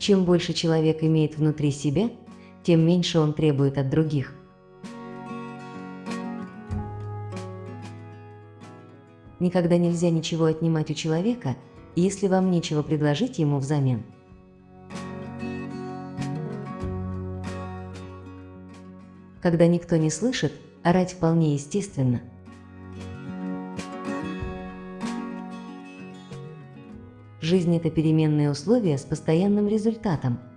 Чем больше человек имеет внутри себя, тем меньше он требует от других. Никогда нельзя ничего отнимать у человека, если вам нечего предложить ему взамен. Когда никто не слышит, орать вполне естественно. Жизнь – это переменные условия с постоянным результатом –